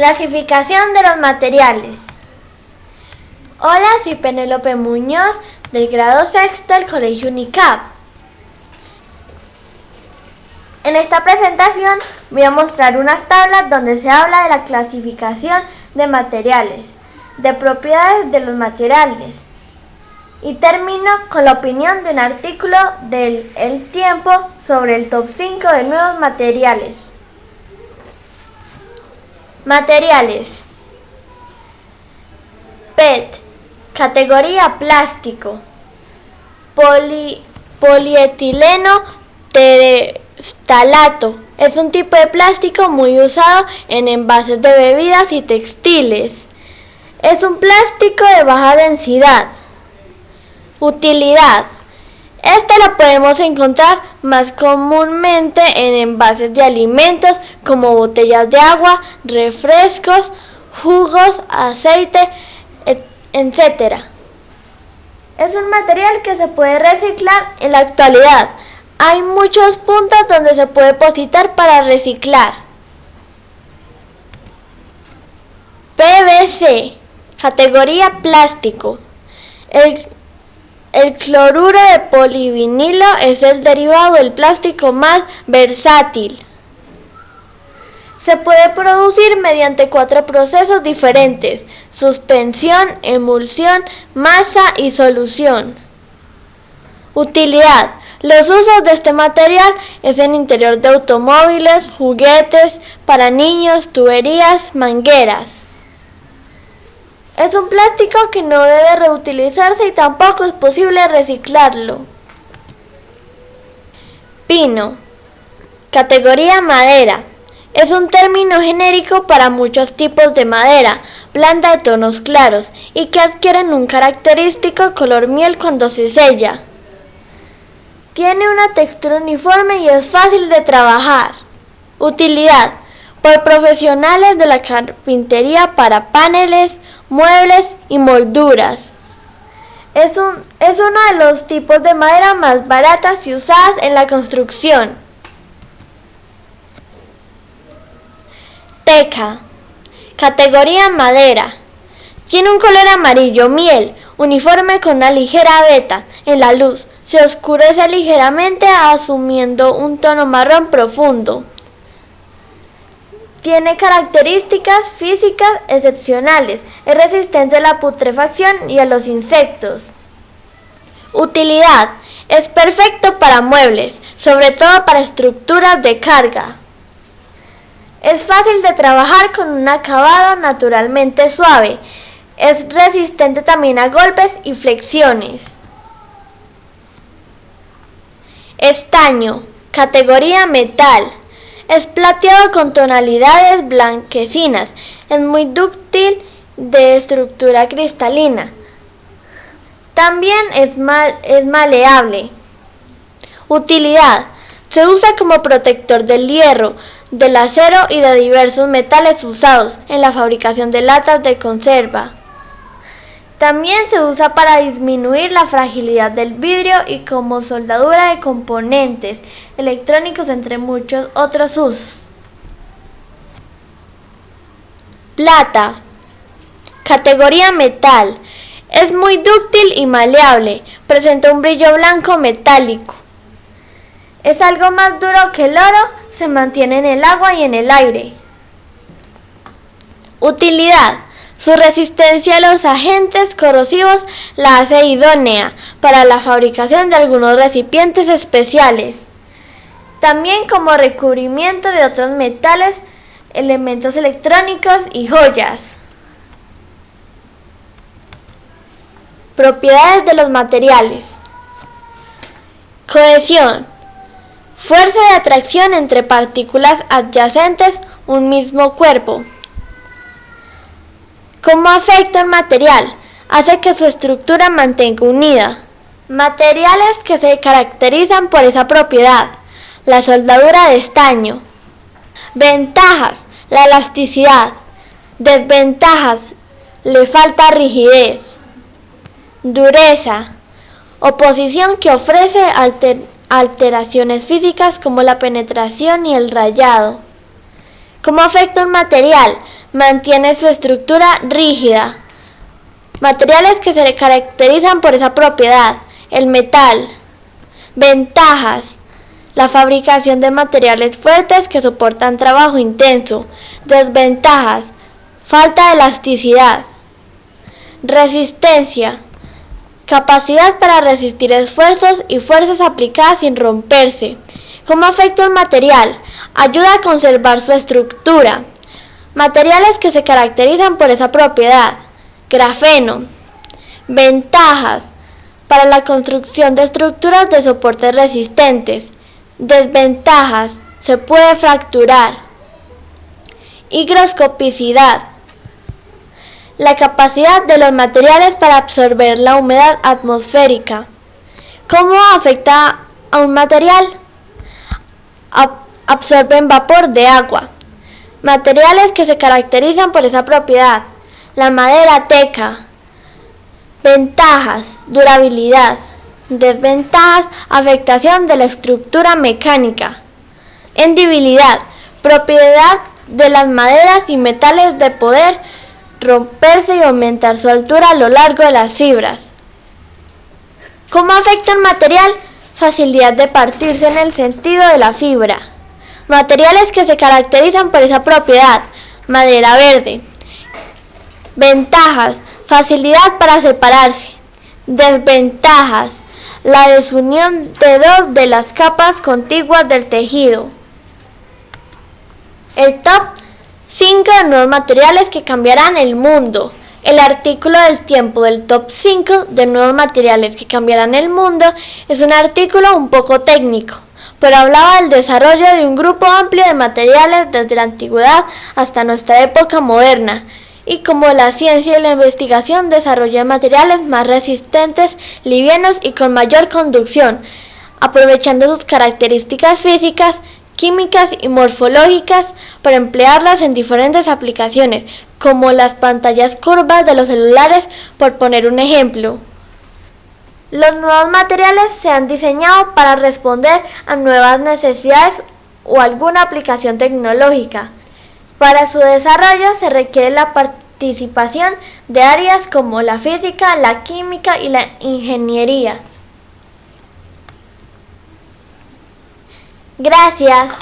Clasificación de los materiales. Hola, soy Penélope Muñoz del grado sexto del Colegio UNICAP. En esta presentación voy a mostrar unas tablas donde se habla de la clasificación de materiales, de propiedades de los materiales. Y termino con la opinión de un artículo del El Tiempo sobre el top 5 de nuevos materiales. Materiales. PET. Categoría plástico. polietileno terestalato. Es un tipo de plástico muy usado en envases de bebidas y textiles. Es un plástico de baja densidad. Utilidad. Esta la podemos encontrar más comúnmente en envases de alimentos como botellas de agua, refrescos, jugos, aceite, etc. Es un material que se puede reciclar en la actualidad. Hay muchos puntos donde se puede depositar para reciclar. PVC, categoría plástico. El cloruro de polivinilo es el derivado del plástico más versátil. Se puede producir mediante cuatro procesos diferentes, suspensión, emulsión, masa y solución. Utilidad. Los usos de este material es en interior de automóviles, juguetes, para niños, tuberías, mangueras. Es un plástico que no debe reutilizarse y tampoco es posible reciclarlo. Pino. Categoría madera. Es un término genérico para muchos tipos de madera, blanda de tonos claros y que adquieren un característico color miel cuando se sella. Tiene una textura uniforme y es fácil de trabajar. Utilidad por profesionales de la carpintería para paneles, muebles y molduras. Es, un, es uno de los tipos de madera más baratas y usadas en la construcción. Teca. Categoría madera. Tiene un color amarillo miel, uniforme con una ligera veta en la luz. Se oscurece ligeramente asumiendo un tono marrón profundo. Tiene características físicas excepcionales. Es resistente a la putrefacción y a los insectos. Utilidad. Es perfecto para muebles, sobre todo para estructuras de carga. Es fácil de trabajar con un acabado naturalmente suave. Es resistente también a golpes y flexiones. Estaño. Categoría metal. Es plateado con tonalidades blanquecinas. Es muy dúctil de estructura cristalina. También es, es maleable. Utilidad. Se usa como protector del hierro, del acero y de diversos metales usados en la fabricación de latas de conserva. También se usa para disminuir la fragilidad del vidrio y como soldadura de componentes electrónicos entre muchos otros usos. Plata. Categoría metal. Es muy dúctil y maleable. Presenta un brillo blanco metálico. Es algo más duro que el oro. Se mantiene en el agua y en el aire. Utilidad. Su resistencia a los agentes corrosivos la hace idónea para la fabricación de algunos recipientes especiales. También como recubrimiento de otros metales, elementos electrónicos y joyas. Propiedades de los materiales. Cohesión. Fuerza de atracción entre partículas adyacentes un mismo cuerpo. ¿Cómo afecta el material? Hace que su estructura mantenga unida. Materiales que se caracterizan por esa propiedad. La soldadura de estaño. Ventajas. La elasticidad. Desventajas. Le falta rigidez. Dureza. Oposición que ofrece alteraciones físicas como la penetración y el rayado. ¿Cómo afecta un material? Mantiene su estructura rígida. Materiales que se caracterizan por esa propiedad. El metal. Ventajas. La fabricación de materiales fuertes que soportan trabajo intenso. Desventajas. Falta de elasticidad. Resistencia. Capacidad para resistir esfuerzos y fuerzas aplicadas sin romperse. ¿Cómo afecta el material? Ayuda a conservar su estructura. Materiales que se caracterizan por esa propiedad. Grafeno. Ventajas. Para la construcción de estructuras de soportes resistentes. Desventajas. Se puede fracturar. Higroscopicidad. La capacidad de los materiales para absorber la humedad atmosférica. ¿Cómo afecta a un material? absorben vapor de agua. Materiales que se caracterizan por esa propiedad. La madera teca. Ventajas, durabilidad. Desventajas, afectación de la estructura mecánica. Endibilidad, propiedad de las maderas y metales de poder romperse y aumentar su altura a lo largo de las fibras. ¿Cómo afecta el material? Facilidad de partirse en el sentido de la fibra. Materiales que se caracterizan por esa propiedad. Madera verde. Ventajas. Facilidad para separarse. Desventajas. La desunión de dos de las capas contiguas del tejido. El top 5 de nuevos materiales que cambiarán el mundo. El artículo del tiempo del top 5 de nuevos materiales que cambiarán el mundo es un artículo un poco técnico pero hablaba del desarrollo de un grupo amplio de materiales desde la antigüedad hasta nuestra época moderna, y cómo la ciencia y la investigación desarrollan materiales más resistentes, livianos y con mayor conducción, aprovechando sus características físicas, químicas y morfológicas para emplearlas en diferentes aplicaciones, como las pantallas curvas de los celulares, por poner un ejemplo. Los nuevos materiales se han diseñado para responder a nuevas necesidades o alguna aplicación tecnológica. Para su desarrollo se requiere la participación de áreas como la física, la química y la ingeniería. Gracias.